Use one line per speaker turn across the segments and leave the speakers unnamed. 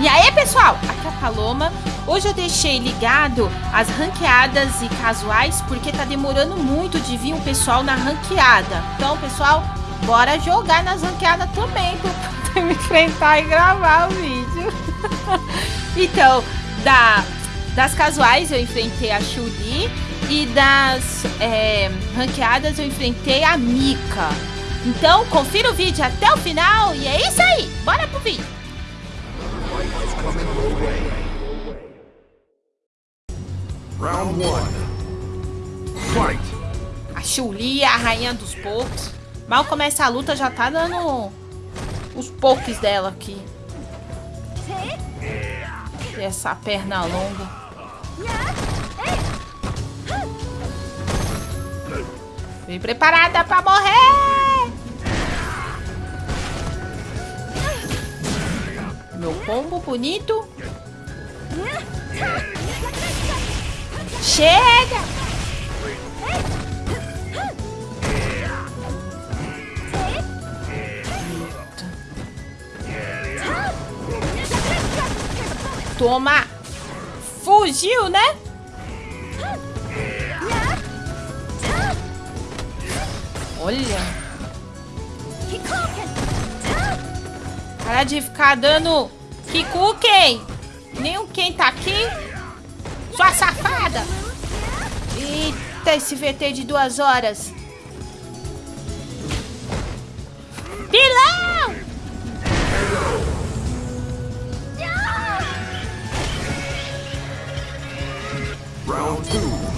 E aí, pessoal? Aqui é a Paloma. Hoje eu deixei ligado as ranqueadas e casuais, porque tá demorando muito de vir o pessoal na ranqueada. Então, pessoal, bora jogar nas ranqueadas também, pra me enfrentar e gravar o vídeo. então, da, das casuais eu enfrentei a Shuri e das é, ranqueadas eu enfrentei a Mika. Então, confira o vídeo até o final e é isso aí. Bora pro vídeo. Round 1. Fight. A Chuli é a rainha dos pokes. Mal começa a luta, já tá dando os pokes dela aqui. E essa perna longa. Vem preparada pra morrer! Bonito. Chega! Toma! Fugiu, né? Olha. Para de ficar dando Kikuken. Nem o quem tá aqui. Sua safada. Eita, esse VT de duas horas. Pilão! Round 2.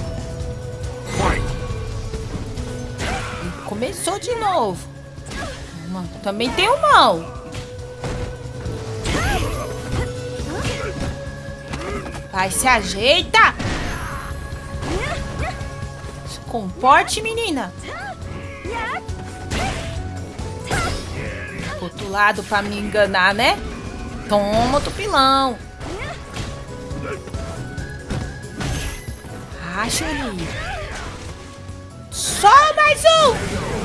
Começou de novo. Também tem o mão. Vai, se ajeita. Se comporte, menina. Outro lado pra me enganar, né? Toma outro pilão. Acho ali. Só mais um.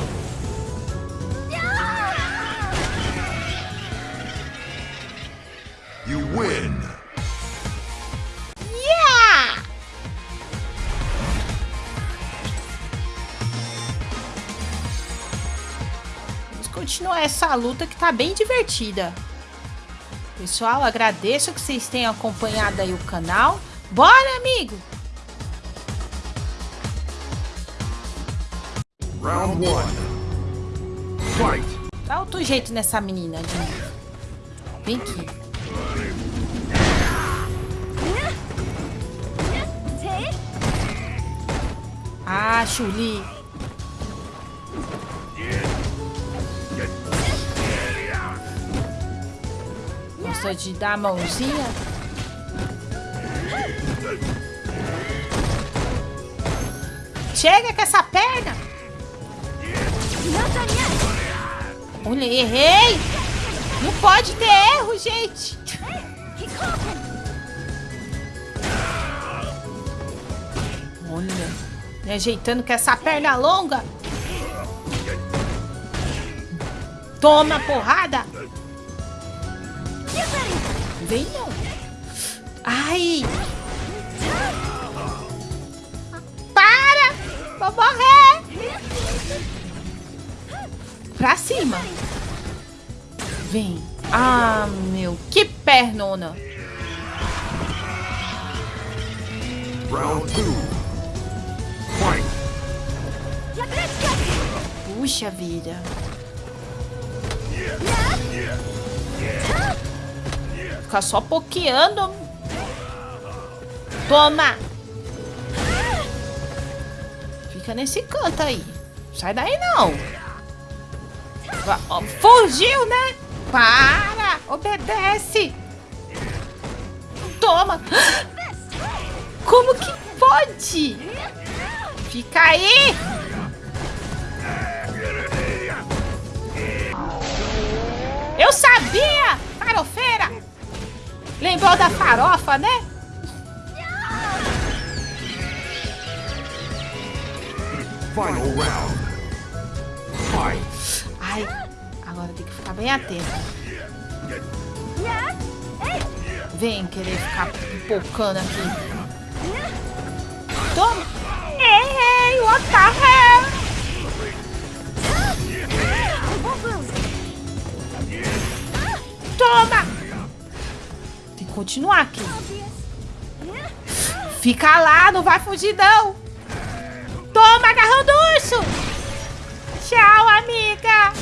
You win. Continuar essa luta que tá bem divertida. Pessoal, agradeço que vocês tenham acompanhado aí o canal. Bora, amigo! Round 1. Fight! Dá outro jeito nessa menina de novo. Vem aqui. Ah, Chuli. Gosta de dar mãozinha? Chega com essa perna! Olha, errei! Não pode ter erro, gente! Olha. Me ajeitando com essa perna longa. Toma porrada. Vem não. Ai. Para. Vou morrer. Pra cima. Vem. Ah, meu. Que pernona. Round 2. Puxa vida. Ficar só pokeando. Toma! Fica nesse canto aí. Sai daí não. Fugiu, né? Para! Obedece! Toma! Como que pode? Fica aí! Eu sabia! Lembrou da farofa, né? Final round. Fight. Ai, agora tem que ficar bem atento. Vem querer ficar pipocando aqui. Toma! Hey, what the hell? Toma! Continuar aqui. Fica lá, não vai fugir não. Toma, agarrão do urso. Tchau, amiga.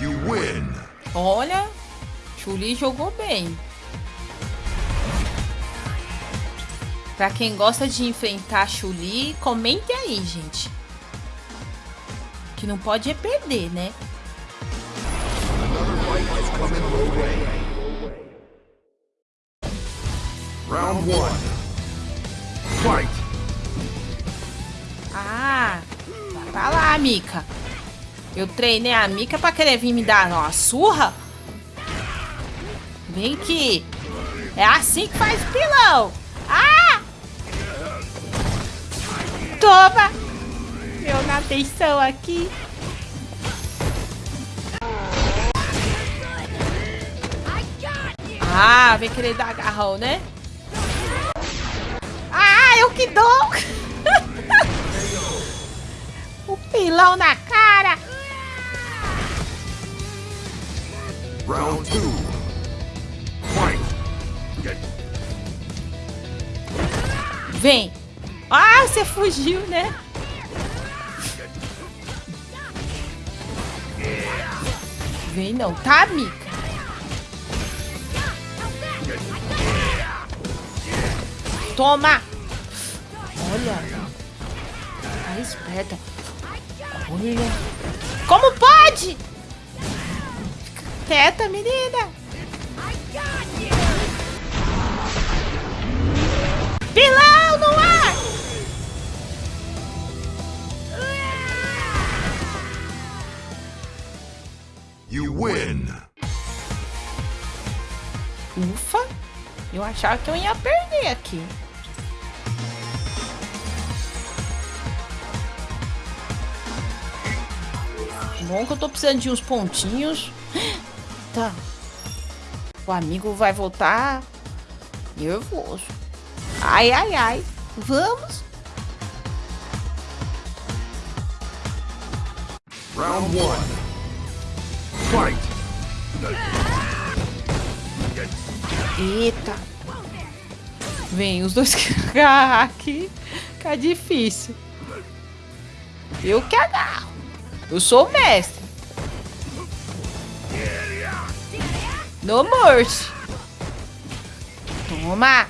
You win.
Olha, Chuli jogou bem. Pra quem gosta de enfrentar Chuli, comente aí, gente. Que não pode é perder, né?
Round one. Fight.
Ah, vai pra lá, Mika. Eu treinei a Mika pra querer vir me dar uma surra? Vem aqui. É assim que faz pilão. Ah! Toma! Eu na atenção aqui. Ah, vem querer dar agarrão, né? Ah, eu que dou! o pilão na cara!
Round two. Fight.
Vem! Ah, você fugiu, né? Vem não, tá, Mika? Toma! Olha! Tá esperta. Olha! Como pode? Fica quieta, menina! Pilão
You win.
Ufa! Eu achava que eu ia perder aqui. Bom que eu tô precisando de uns pontinhos. Tá. O amigo vai voltar nervoso. Ai, ai, ai. Vamos.
Round 1.
Eita. Vem, os dois que agarrar aqui. Fica difícil. Eu que agarro. Eu sou o mestre. No mercy. Toma.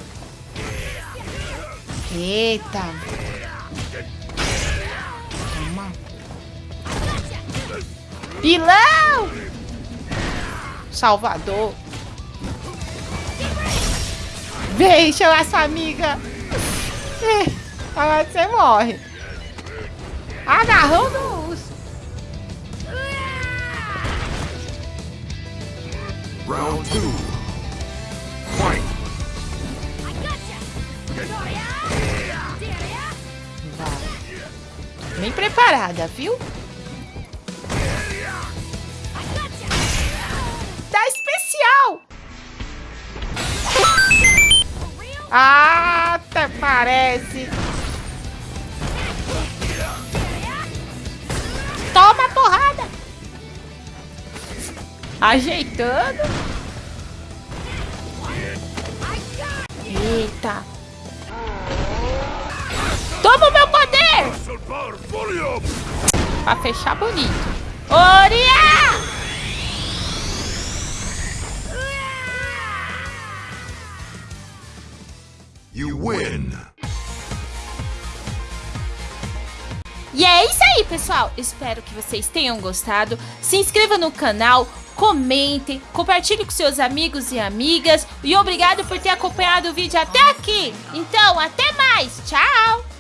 Eita. Toma. Pilão! Salvador. Vem chamar sua amiga. Eh, Agora você morre. Agarrou no urso.
Round two. Fight.
Vai. Bem preparada, viu? Ah, até parece. Toma porrada. Ajeitando. Eita. Toma o meu poder. Pra fechar bonito. Oria!
You win.
E é isso aí, pessoal. Espero que vocês tenham gostado. Se inscreva no canal, comentem, compartilhe com seus amigos e amigas. E obrigado por ter acompanhado o vídeo até aqui. Então, até mais. Tchau!